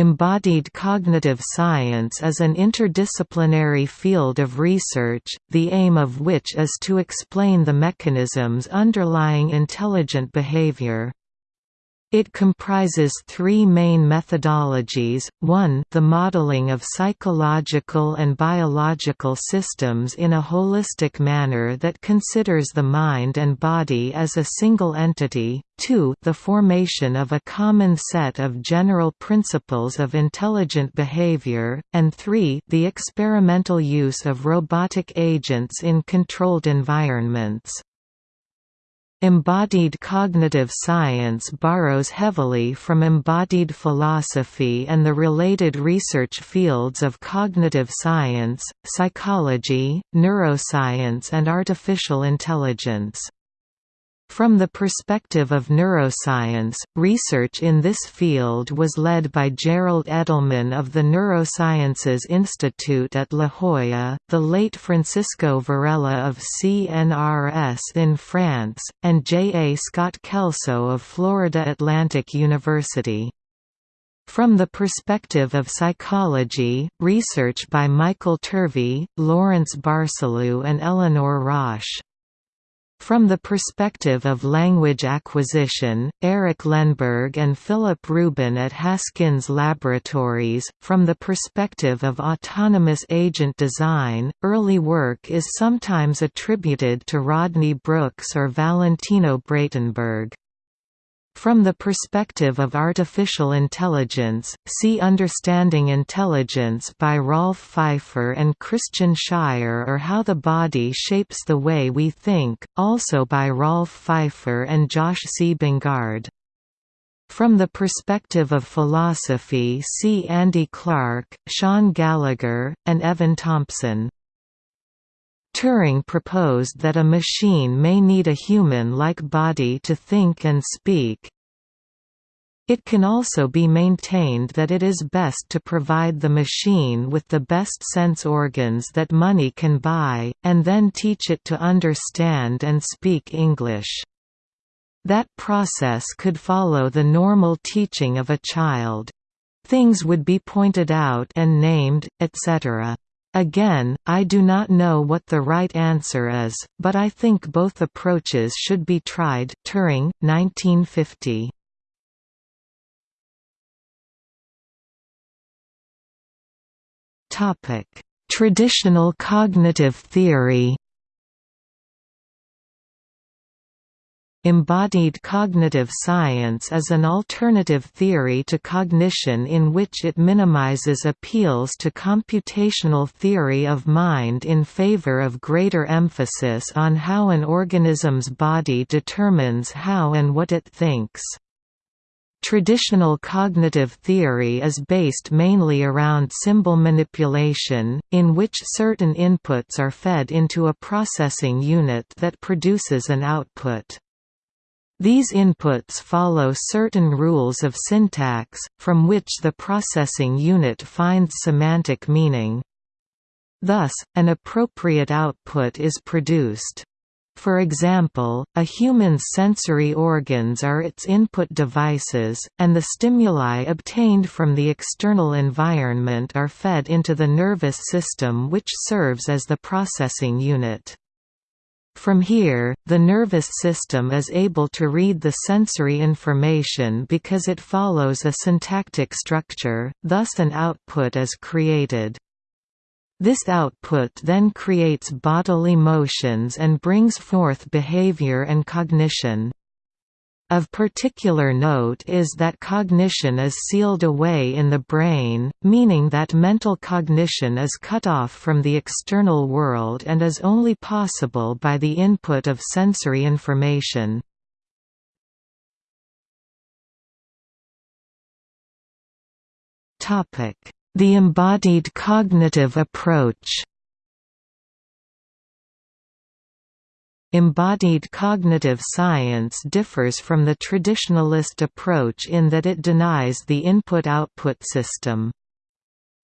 Embodied cognitive science is an interdisciplinary field of research, the aim of which is to explain the mechanisms underlying intelligent behavior. It comprises three main methodologies, 1 the modeling of psychological and biological systems in a holistic manner that considers the mind and body as a single entity, 2 the formation of a common set of general principles of intelligent behavior, and 3 the experimental use of robotic agents in controlled environments. Embodied cognitive science borrows heavily from embodied philosophy and the related research fields of cognitive science, psychology, neuroscience and artificial intelligence. From the perspective of neuroscience, research in this field was led by Gerald Edelman of the Neurosciences Institute at La Jolla, the late Francisco Varela of CNRS in France, and J. A. Scott Kelso of Florida Atlantic University. From the perspective of psychology, research by Michael Turvey, Lawrence Barsalou and Eleanor Rosch. From the perspective of language acquisition, Eric Lenneberg and Philip Rubin at Haskins Laboratories, from the perspective of autonomous agent design, early work is sometimes attributed to Rodney Brooks or Valentino Braitenberg. From the perspective of artificial intelligence, see Understanding Intelligence by Rolf Pfeifer and Christian Scheier or How the Body Shapes the Way We Think, also by Rolf Pfeifer and Josh C. Bongard. From the perspective of philosophy see Andy Clark, Shaun Gallagher, and Evan Thompson. Turing proposed that a machine may need a human-like body to think and speak. It can also be maintained that it is best to provide the machine with the best sense organs that money can buy, and then teach it to understand and speak English. That process could follow the normal teaching of a child. Things would be pointed out and named, etc. Again, I do not know what the right answer is, but I think both approaches should be tried. Turing, 1950. Topic: Traditional cognitive theory. Embodied cognitive science is an alternative theory to cognition in which it minimizes appeals to computational theory of mind in favor of greater emphasis on how an organism's body determines how and what it thinks. Traditional cognitive theory is based mainly around symbol manipulation, in which certain inputs are fed into a processing unit that produces an output. These inputs follow certain rules of syntax, from which the processing unit finds semantic meaning. Thus, an appropriate output is produced. For example, a human's sensory organs are its input devices, and the stimuli obtained from the external environment are fed into the nervous system which serves as the processing unit. From here, the nervous system is able to read the sensory information because it follows a syntactic structure, thus an output is created. This output then creates bodily motions and brings forth behavior and cognition. Of particular note is that cognition is sealed away in the brain, meaning that mental cognition is cut off from the external world and is only possible by the input of sensory information. The embodied cognitive approach Embodied cognitive science differs from the traditionalist approach in that it denies the input-output system.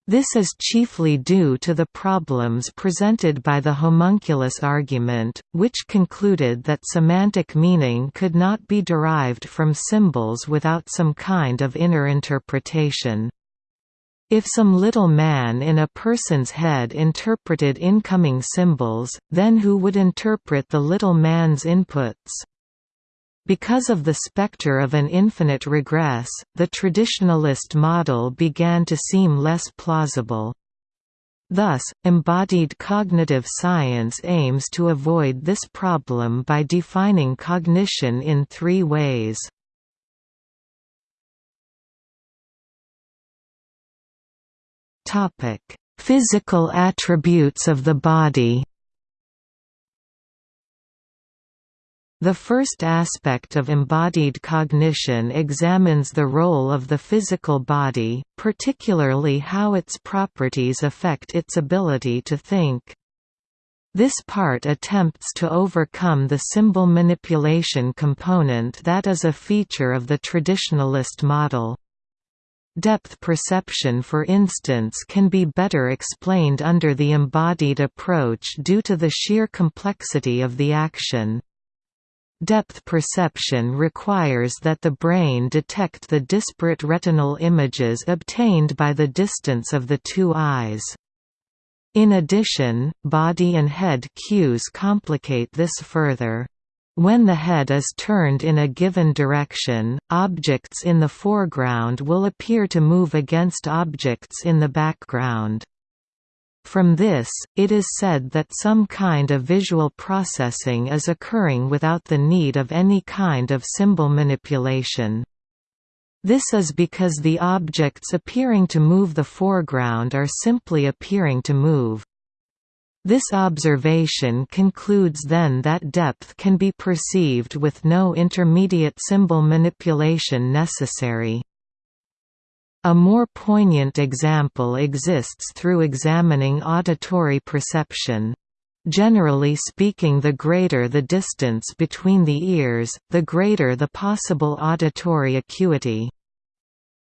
This is chiefly due to the problems presented by the homunculus argument, which concluded that semantic meaning could not be derived from symbols without some kind of inner interpretation. If some little man in a person's head interpreted incoming symbols, then who would interpret the little man's inputs? Because of the specter of an infinite regress, the traditionalist model began to seem less plausible. Thus, embodied cognitive science aims to avoid this problem by defining cognition in three ways. Physical attributes of the body The first aspect of embodied cognition examines the role of the physical body, particularly how its properties affect its ability to think. This part attempts to overcome the symbol manipulation component that is a feature of the traditionalist model. Depth perception for instance can be better explained under the embodied approach due to the sheer complexity of the action. Depth perception requires that the brain detect the disparate retinal images obtained by the distance of the two eyes. In addition, body and head cues complicate this further. When the head is turned in a given direction, objects in the foreground will appear to move against objects in the background. From this, it is said that some kind of visual processing is occurring without the need of any kind of symbol manipulation. This is because the objects appearing to move the foreground are simply appearing to move. This observation concludes then that depth can be perceived with no intermediate symbol manipulation necessary. A more poignant example exists through examining auditory perception. Generally speaking the greater the distance between the ears, the greater the possible auditory acuity.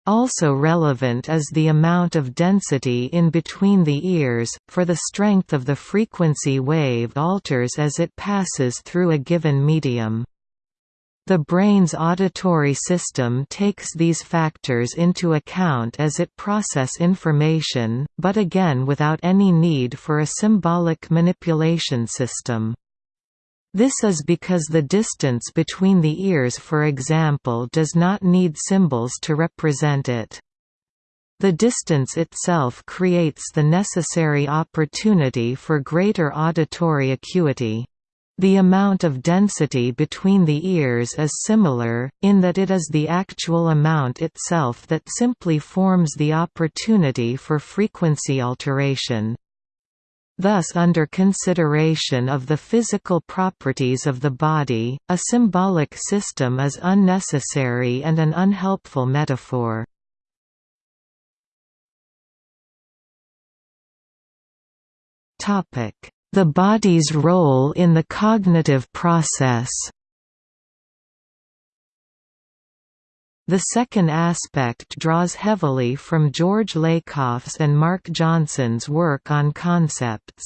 Also relevant is the amount of density in between the ears, for the strength of the frequency wave alters as it passes through a given medium. The brain's auditory system takes these factors into account as it process information, but again without any need for a symbolic manipulation system. This is because the distance between the ears for example does not need symbols to represent it. The distance itself creates the necessary opportunity for greater auditory acuity. The amount of density between the ears is similar, in that it is the actual amount itself that simply forms the opportunity for frequency alteration. Thus under consideration of the physical properties of the body, a symbolic system is unnecessary and an unhelpful metaphor. The body's role in the cognitive process The second aspect draws heavily from George Lakoff's and Mark Johnson's work on concepts.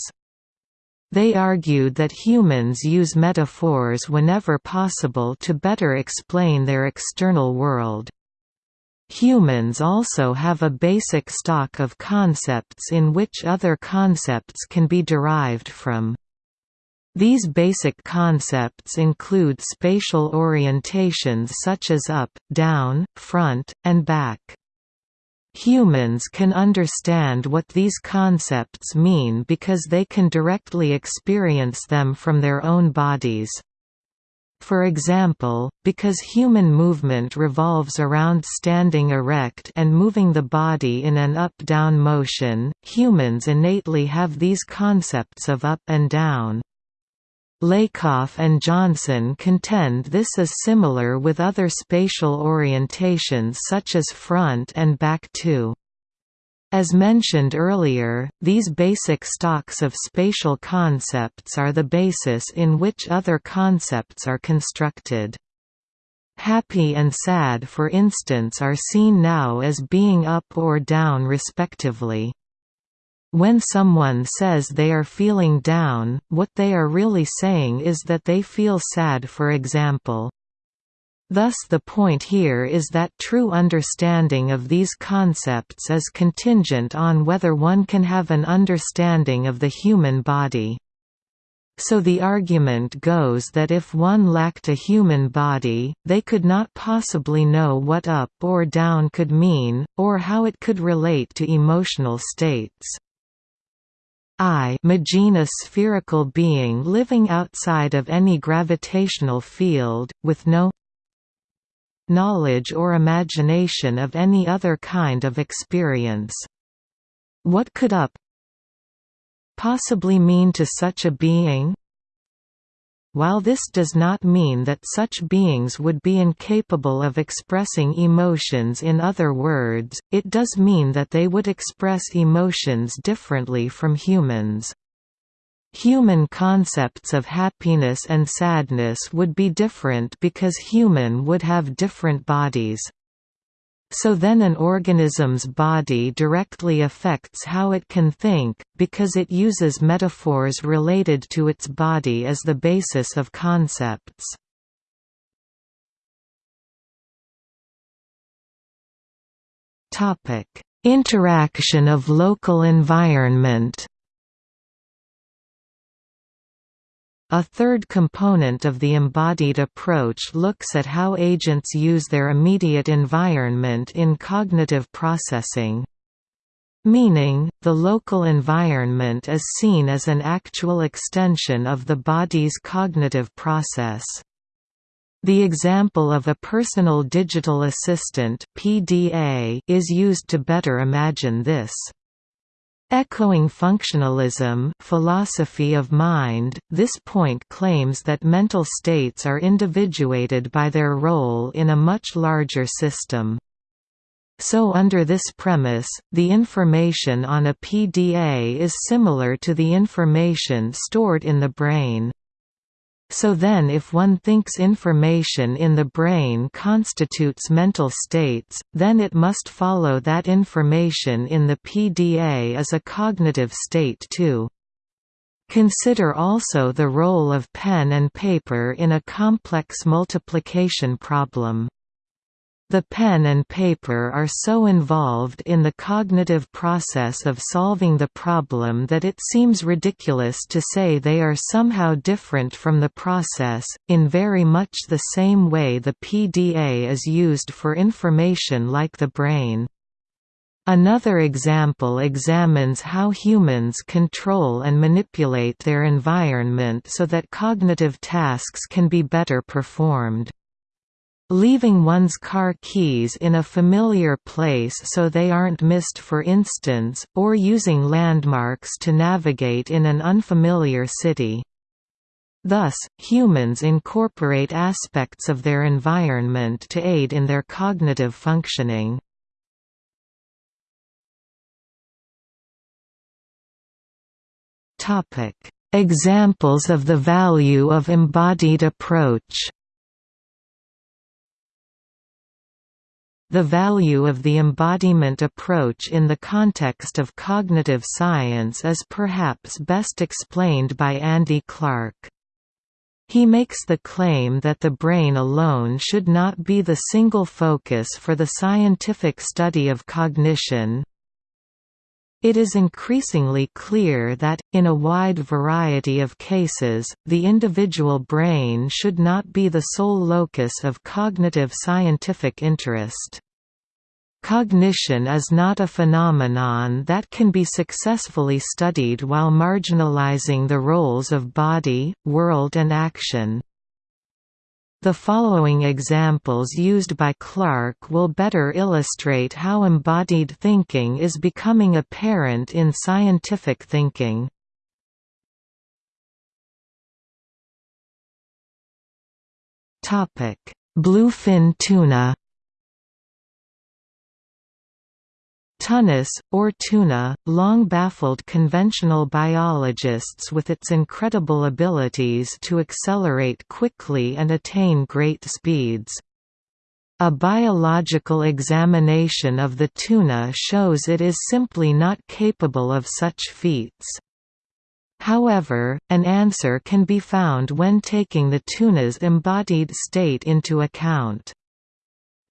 They argued that humans use metaphors whenever possible to better explain their external world. Humans also have a basic stock of concepts in which other concepts can be derived from. These basic concepts include spatial orientations such as up, down, front, and back. Humans can understand what these concepts mean because they can directly experience them from their own bodies. For example, because human movement revolves around standing erect and moving the body in an up-down motion, humans innately have these concepts of up and down. Lakoff and Johnson contend this is similar with other spatial orientations such as front and back too. As mentioned earlier, these basic stocks of spatial concepts are the basis in which other concepts are constructed. Happy and sad for instance are seen now as being up or down respectively. When someone says they are feeling down, what they are really saying is that they feel sad for example. Thus the point here is that true understanding of these concepts is contingent on whether one can have an understanding of the human body. So the argument goes that if one lacked a human body, they could not possibly know what up or down could mean, or how it could relate to emotional states. I imagine a spherical being living outside of any gravitational field, with no knowledge or imagination of any other kind of experience. What could up possibly mean to such a being? While this does not mean that such beings would be incapable of expressing emotions in other words, it does mean that they would express emotions differently from humans. Human concepts of happiness and sadness would be different because human would have different bodies. So then an organism's body directly affects how it can think, because it uses metaphors related to its body as the basis of concepts. Interaction of local environment A third component of the embodied approach looks at how agents use their immediate environment in cognitive processing. Meaning, the local environment is seen as an actual extension of the body's cognitive process. The example of a personal digital assistant (PDA) is used to better imagine this. Echoing functionalism philosophy of mind, this point claims that mental states are individuated by their role in a much larger system. So under this premise, the information on a PDA is similar to the information stored in the brain. So then if one thinks information in the brain constitutes mental states, then it must follow that information in the PDA is a cognitive state too. Consider also the role of pen and paper in a complex multiplication problem. The pen and paper are so involved in the cognitive process of solving the problem that it seems ridiculous to say they are somehow different from the process, in very much the same way the PDA is used for information like the brain. Another example examines how humans control and manipulate their environment so that cognitive tasks can be better performed. Leaving one's car keys in a familiar place so they aren't missed for instance, or using landmarks to navigate in an unfamiliar city. Thus, humans incorporate aspects of their environment to aid in their cognitive functioning. Examples of the value of embodied approach The value of the embodiment approach in the context of cognitive science is perhaps best explained by Andy Clark. He makes the claim that the brain alone should not be the single focus for the scientific study of cognition. It is increasingly clear that, in a wide variety of cases, the individual brain should not be the sole locus of cognitive scientific interest. Cognition is not a phenomenon that can be successfully studied while marginalizing the roles of body, world and action. The following examples used by Clark will better illustrate how embodied thinking is becoming apparent in scientific thinking. Bluefin tuna Tunis, or tuna, long baffled conventional biologists with its incredible abilities to accelerate quickly and attain great speeds. A biological examination of the tuna shows it is simply not capable of such feats. However, an answer can be found when taking the tuna's embodied state into account.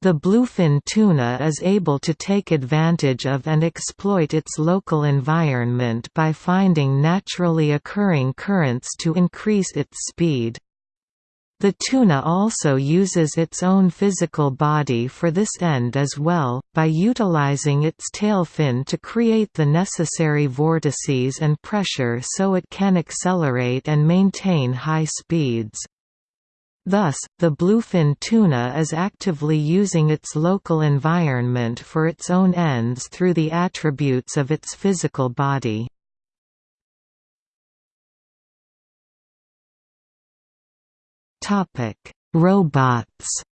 The bluefin tuna is able to take advantage of and exploit its local environment by finding naturally occurring currents to increase its speed. The tuna also uses its own physical body for this end as well, by utilizing its tail fin to create the necessary vortices and pressure so it can accelerate and maintain high speeds. Thus, the bluefin tuna is actively using its local environment for its own ends through the attributes of its physical body. Robots.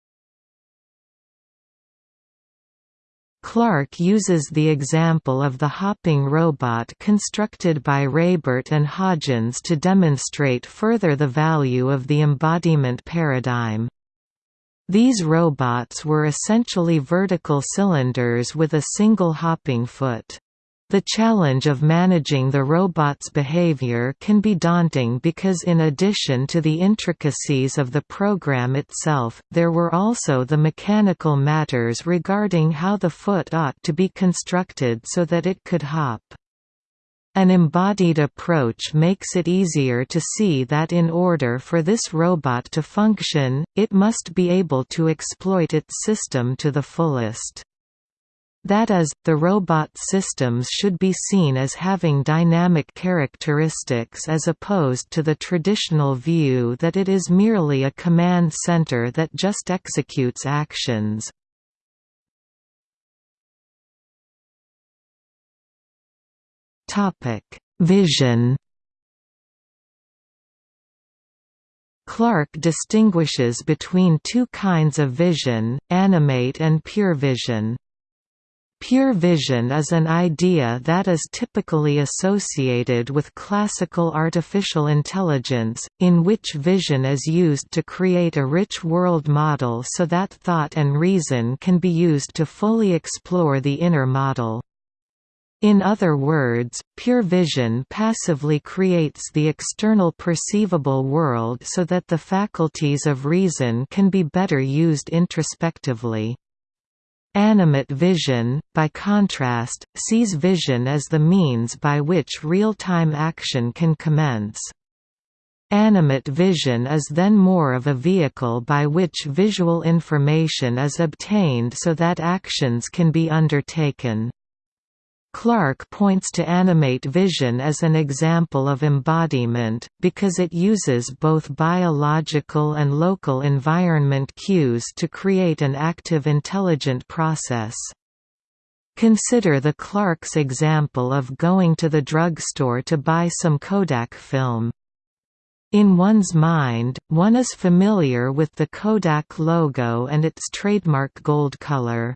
Clark uses the example of the hopping robot constructed by Raibert and Hodgins to demonstrate further the value of the embodiment paradigm. These robots were essentially vertical cylinders with a single hopping foot. The challenge of managing the robot's behavior can be daunting because in addition to the intricacies of the program itself, there were also the mechanical matters regarding how the foot ought to be constructed so that it could hop. An embodied approach makes it easier to see that in order for this robot to function, it must be able to exploit its system to the fullest. That is, the robot systems should be seen as having dynamic characteristics as opposed to the traditional view that it is merely a command center that just executes actions. Vision Clark distinguishes between two kinds of vision, animate and pure vision. Pure vision is an idea that is typically associated with classical artificial intelligence, in which vision is used to create a rich world model so that thought and reason can be used to fully explore the inner model. In other words, pure vision passively creates the external perceivable world so that the faculties of reason can be better used introspectively. Animate vision, by contrast, sees vision as the means by which real-time action can commence. Animate vision is then more of a vehicle by which visual information is obtained so that actions can be undertaken. Clark points to animate vision as an example of embodiment, because it uses both biological and local environment cues to create an active intelligent process. Consider the Clark's example of going to the drugstore to buy some Kodak film. In one's mind, one is familiar with the Kodak logo and its trademark gold color.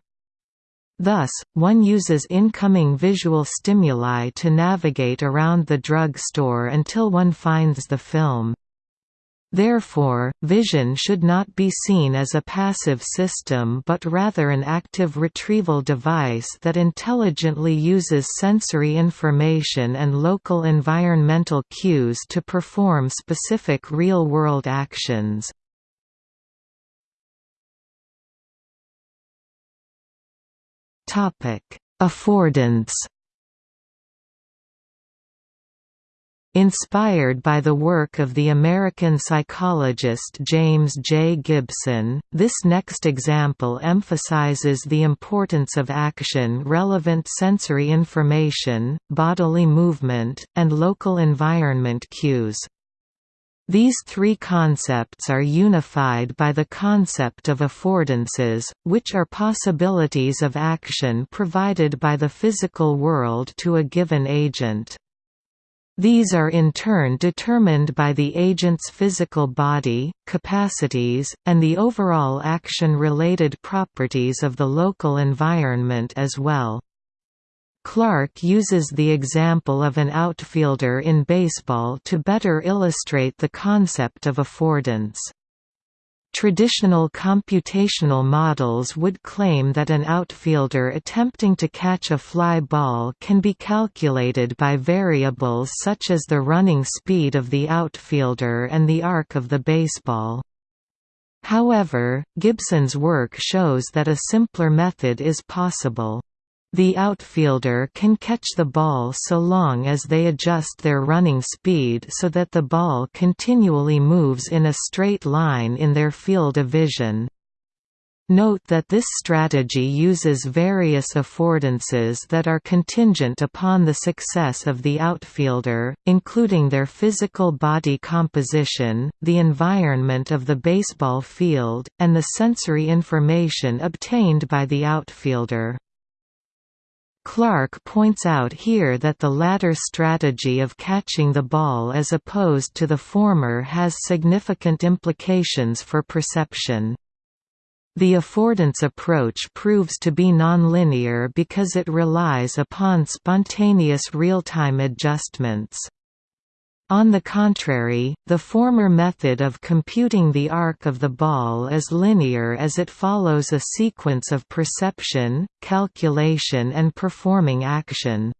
Thus, one uses incoming visual stimuli to navigate around the drug store until one finds the film. Therefore, vision should not be seen as a passive system but rather an active retrieval device that intelligently uses sensory information and local environmental cues to perform specific real-world actions. Topic: Affordance. Inspired by the work of the American psychologist James J. Gibson, this next example emphasizes the importance of action-relevant sensory information, bodily movement, and local environment cues. These three concepts are unified by the concept of affordances, which are possibilities of action provided by the physical world to a given agent. These are in turn determined by the agent's physical body, capacities, and the overall action-related properties of the local environment as well. Clark uses the example of an outfielder in baseball to better illustrate the concept of affordance. Traditional computational models would claim that an outfielder attempting to catch a fly ball can be calculated by variables such as the running speed of the outfielder and the arc of the baseball. However, Gibson's work shows that a simpler method is possible. The outfielder can catch the ball so long as they adjust their running speed so that the ball continually moves in a straight line in their field of vision. Note that this strategy uses various affordances that are contingent upon the success of the outfielder, including their physical body composition, the environment of the baseball field, and the sensory information obtained by the outfielder. Clark points out here that the latter strategy of catching the ball as opposed to the former has significant implications for perception. The affordance approach proves to be nonlinear because it relies upon spontaneous real-time adjustments. On the contrary, the former method of computing the arc of the ball is linear as it follows a sequence of perception, calculation and performing action.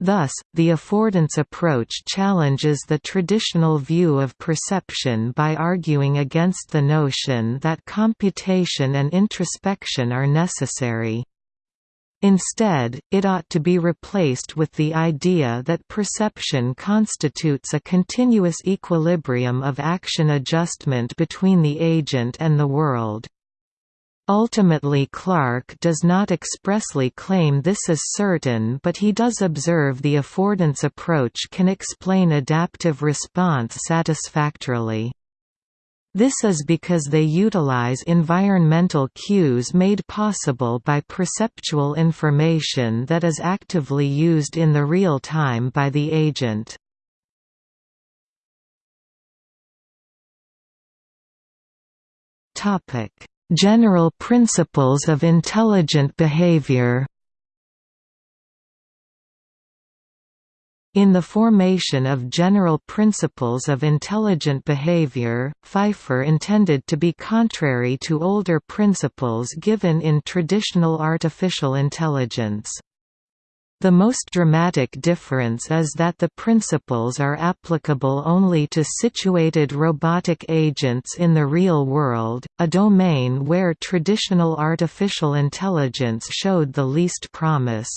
Thus, the affordance approach challenges the traditional view of perception by arguing against the notion that computation and introspection are necessary. Instead, it ought to be replaced with the idea that perception constitutes a continuous equilibrium of action adjustment between the agent and the world. Ultimately Clark does not expressly claim this is certain but he does observe the affordance approach can explain adaptive response satisfactorily. This is because they utilize environmental cues made possible by perceptual information that is actively used in the real time by the agent. General principles of intelligent behavior In the formation of general principles of intelligent behavior, Pfeifer intended to be contrary to older principles given in traditional artificial intelligence. The most dramatic difference is that the principles are applicable only to situated robotic agents in the real world, a domain where traditional artificial intelligence showed the least promise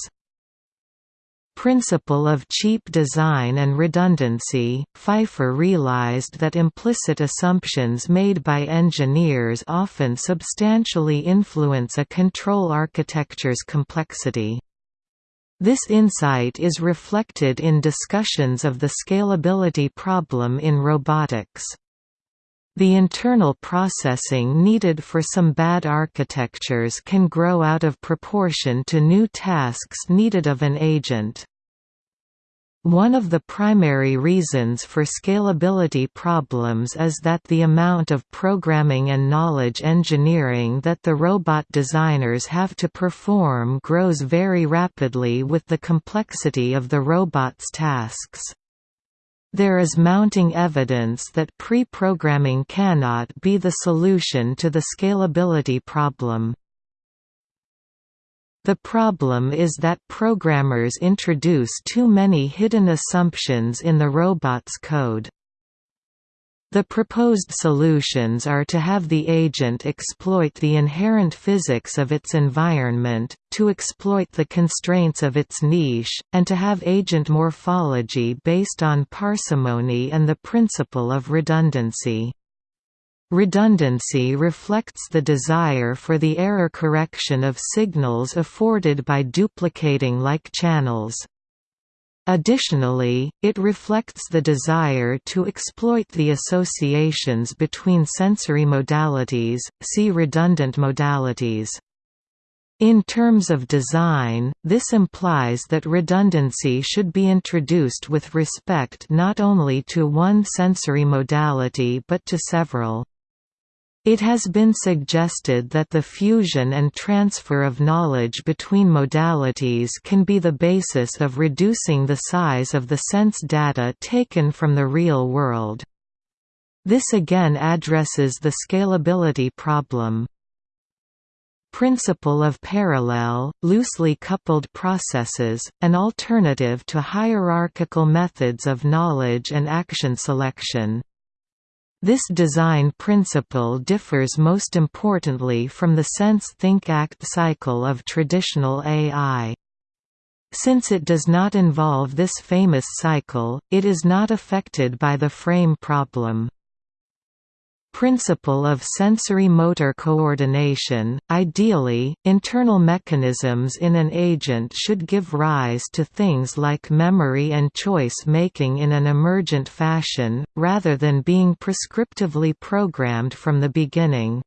principle of cheap design and redundancy, Pfeifer realized that implicit assumptions made by engineers often substantially influence a control architecture's complexity. This insight is reflected in discussions of the scalability problem in robotics. The internal processing needed for some bad architectures can grow out of proportion to new tasks needed of an agent. One of the primary reasons for scalability problems is that the amount of programming and knowledge engineering that the robot designers have to perform grows very rapidly with the complexity of the robot's tasks. There is mounting evidence that pre-programming cannot be the solution to the scalability problem. The problem is that programmers introduce too many hidden assumptions in the robot's code. The proposed solutions are to have the agent exploit the inherent physics of its environment, to exploit the constraints of its niche, and to have agent morphology based on parsimony and the principle of redundancy. Redundancy reflects the desire for the error correction of signals afforded by duplicating like channels. Additionally, it reflects the desire to exploit the associations between sensory modalities, see redundant modalities. In terms of design, this implies that redundancy should be introduced with respect not only to one sensory modality but to several. It has been suggested that the fusion and transfer of knowledge between modalities can be the basis of reducing the size of the sense data taken from the real world. This again addresses the scalability problem. Principle of parallel, loosely coupled processes, an alternative to hierarchical methods of knowledge and action selection. This design principle differs most importantly from the sense-think-act cycle of traditional AI. Since it does not involve this famous cycle, it is not affected by the frame problem. Principle of sensory-motor coordination, ideally, internal mechanisms in an agent should give rise to things like memory and choice-making in an emergent fashion, rather than being prescriptively programmed from the beginning.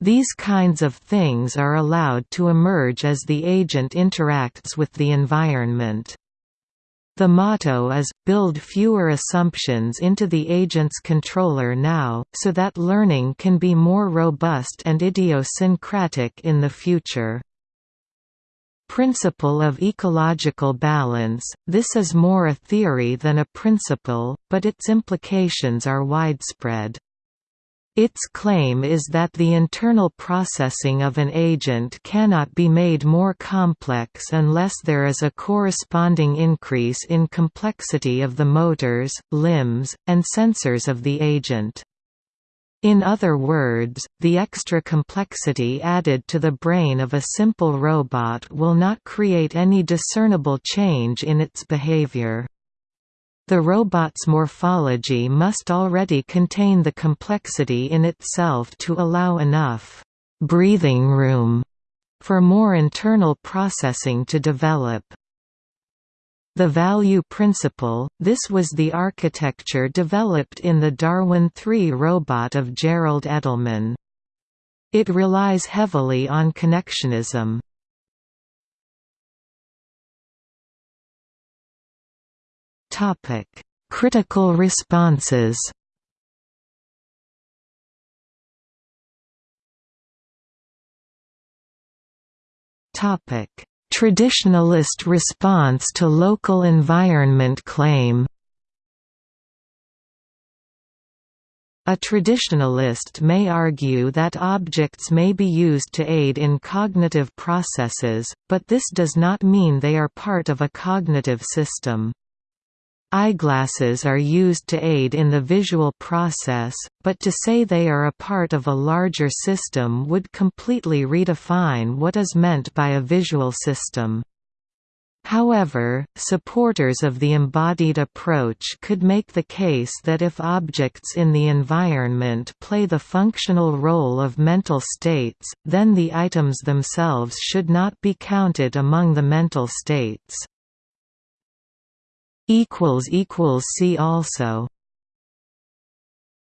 These kinds of things are allowed to emerge as the agent interacts with the environment. The motto is, build fewer assumptions into the agent's controller now, so that learning can be more robust and idiosyncratic in the future. Principle of ecological balance – This is more a theory than a principle, but its implications are widespread. Its claim is that the internal processing of an agent cannot be made more complex unless there is a corresponding increase in complexity of the motors, limbs, and sensors of the agent. In other words, the extra complexity added to the brain of a simple robot will not create any discernible change in its behavior. The robot's morphology must already contain the complexity in itself to allow enough «breathing room» for more internal processing to develop. The value principle, this was the architecture developed in the Darwin 3 robot of Gerald Edelman. It relies heavily on connectionism. Topic: Critical responses. Topic: Traditionalist response to local environment claim. A traditionalist may argue that objects may be used to aid in cognitive processes, but this does not mean they are part of a cognitive system. Eyeglasses are used to aid in the visual process, but to say they are a part of a larger system would completely redefine what is meant by a visual system. However, supporters of the embodied approach could make the case that if objects in the environment play the functional role of mental states, then the items themselves should not be counted among the mental states. See also